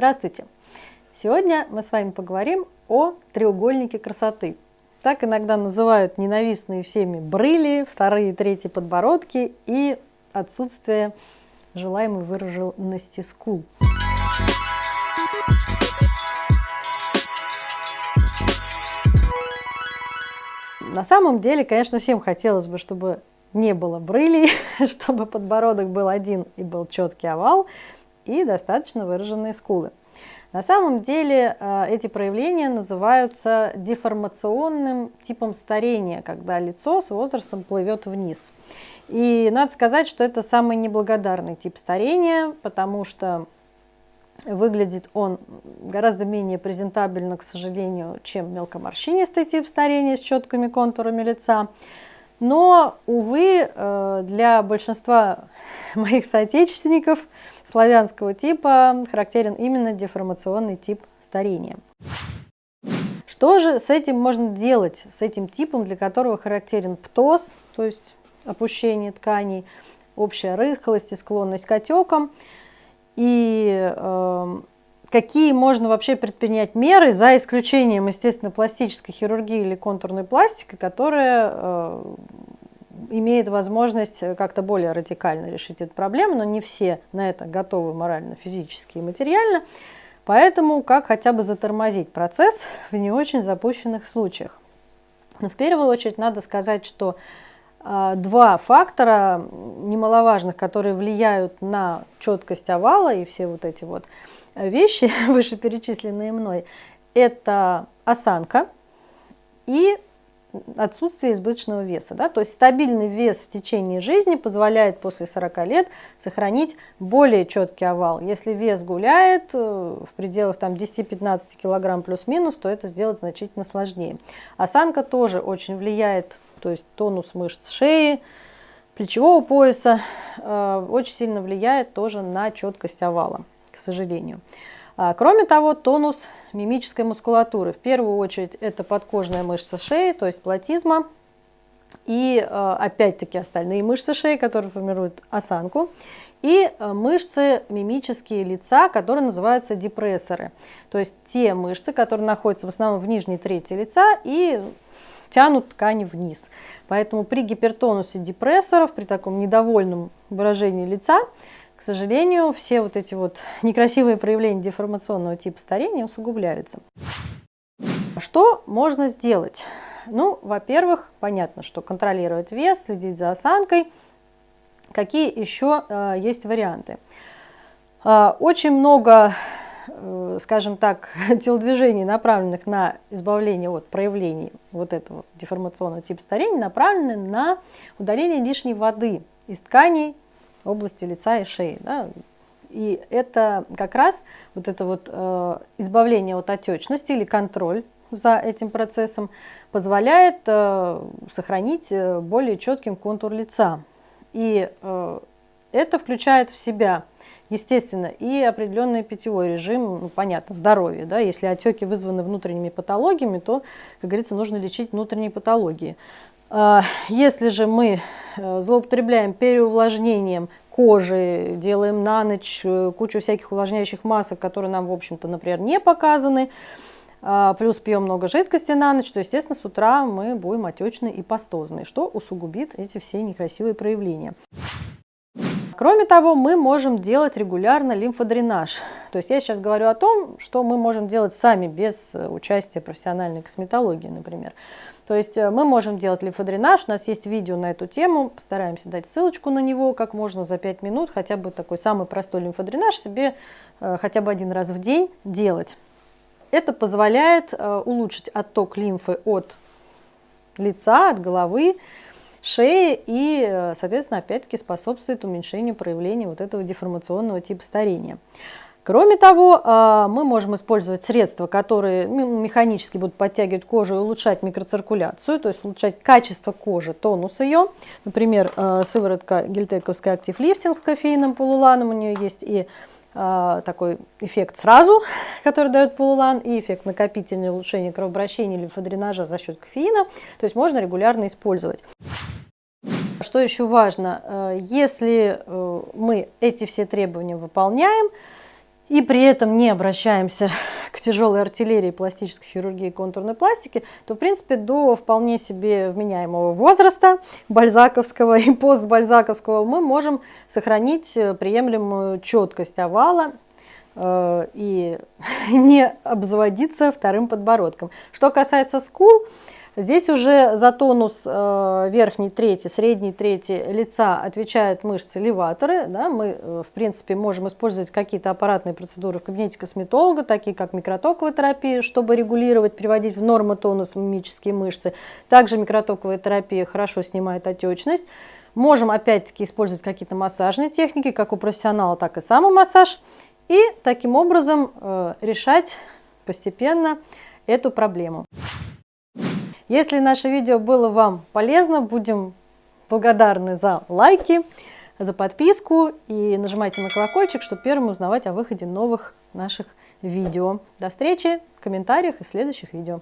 Здравствуйте! Сегодня мы с вами поговорим о треугольнике красоты. Так иногда называют ненавистные всеми брыли, вторые и третьи подбородки и отсутствие желаемой выраженности скул. На самом деле, конечно, всем хотелось бы, чтобы не было брылей, чтобы подбородок был один и был четкий овал, и достаточно выраженные скулы. На самом деле э, эти проявления называются деформационным типом старения, когда лицо с возрастом плывет вниз. И надо сказать, что это самый неблагодарный тип старения, потому что выглядит он гораздо менее презентабельно, к сожалению, чем мелкоморщинистый тип старения с четкими контурами лица. Но, увы, э, для большинства моих соотечественников славянского типа характерен именно деформационный тип старения. Что же с этим можно делать, с этим типом, для которого характерен птоз, то есть опущение тканей, общая рыхлость и склонность к отекам, и э, какие можно вообще предпринять меры, за исключением, естественно, пластической хирургии или контурной пластики, которая э, имеет возможность как-то более радикально решить эту проблему, но не все на это готовы морально, физически и материально. Поэтому как хотя бы затормозить процесс в не очень запущенных случаях. Но в первую очередь надо сказать, что э, два фактора немаловажных, которые влияют на четкость овала и все вот эти вот вещи, вышеперечисленные мной, это осанка и отсутствие избыточного веса. Да? То есть стабильный вес в течение жизни позволяет после 40 лет сохранить более четкий овал. Если вес гуляет э, в пределах 10-15 кг плюс-минус, то это сделать значительно сложнее. Осанка тоже очень влияет, то есть тонус мышц шеи, плечевого пояса, э, очень сильно влияет тоже на четкость овала, к сожалению. А, кроме того, тонус мимической мускулатуры. В первую очередь это подкожная мышца шеи, то есть платизма, и а, опять-таки остальные мышцы шеи, которые формируют осанку, и а, мышцы мимические лица, которые называются депрессоры, то есть те мышцы, которые находятся в основном в нижней трети лица и тянут ткани вниз. Поэтому при гипертонусе депрессоров, при таком недовольном выражении лица, к сожалению, все вот эти вот некрасивые проявления деформационного типа старения усугубляются. Что можно сделать? Ну, во-первых, понятно, что контролировать вес, следить за осанкой. Какие еще э, есть варианты? Э, очень много, э, скажем так, телодвижений, направленных на избавление от проявлений вот этого деформационного типа старения, направлены на удаление лишней воды из тканей области лица и шеи. Да? И это как раз вот это вот э, избавление от отечности или контроль за этим процессом позволяет э, сохранить э, более четким контур лица. И э, это включает в себя, естественно, и определенный питьевой режим, ну, понятно, здоровье. Да? Если отеки вызваны внутренними патологиями, то, как говорится, нужно лечить внутренние патологии. А, если же мы э, злоупотребляем переувлажнением кожи, делаем на ночь э, кучу всяких увлажняющих масок, которые нам, в общем-то, например, не показаны, а, плюс пьем много жидкости на ночь, то, естественно, с утра мы будем отечные и пастозные, что усугубит эти все некрасивые проявления. Кроме того, мы можем делать регулярно лимфодренаж. То есть я сейчас говорю о том, что мы можем делать сами без э, участия профессиональной косметологии, например. То есть э, мы можем делать лимфодренаж, у нас есть видео на эту тему, постараемся дать ссылочку на него, как можно за 5 минут, хотя бы такой самый простой лимфодренаж себе э, хотя бы один раз в день делать. Это позволяет улучшить отток лимфы от лица, от головы, шеи и, э, соответственно, опять-таки способствует уменьшению проявления вот этого деформационного типа старения. Кроме того, э, мы можем использовать средства, которые механически будут подтягивать кожу и улучшать микроциркуляцию, то есть улучшать качество кожи, тонус ее. Например, э, сыворотка гельтековская актив лифтинг с кофеином, полуланом, у нее есть и такой эффект сразу, который дает полулан, и эффект накопительного улучшения кровообращения лимфодренажа за счет кофеина. То есть можно регулярно использовать. Что еще важно, если э, мы эти все требования выполняем, и при этом не обращаемся к тяжелой артиллерии пластической хирургии контурной пластики, то, в принципе, до вполне себе вменяемого возраста бальзаковского и постбальзаковского мы можем сохранить приемлемую четкость овала э, и не обзаводиться вторым подбородком. Что касается скул, Здесь уже за тонус э, верхней трети, средней трети лица отвечают мышцы леваторы. Да, мы, э, в принципе, можем использовать какие-то аппаратные процедуры в кабинете косметолога, такие как микротоковая терапия, чтобы регулировать, приводить в норму тонус мимические мышцы. Также микротоковая терапия хорошо снимает отечность. Можем опять-таки использовать какие-то массажные техники, как у профессионала, так и самомассаж. И таким образом э, решать постепенно эту проблему. Если наше видео было вам полезно, будем благодарны за лайки, за подписку и нажимайте на колокольчик, чтобы первым узнавать о выходе новых наших видео. До встречи в комментариях и следующих видео.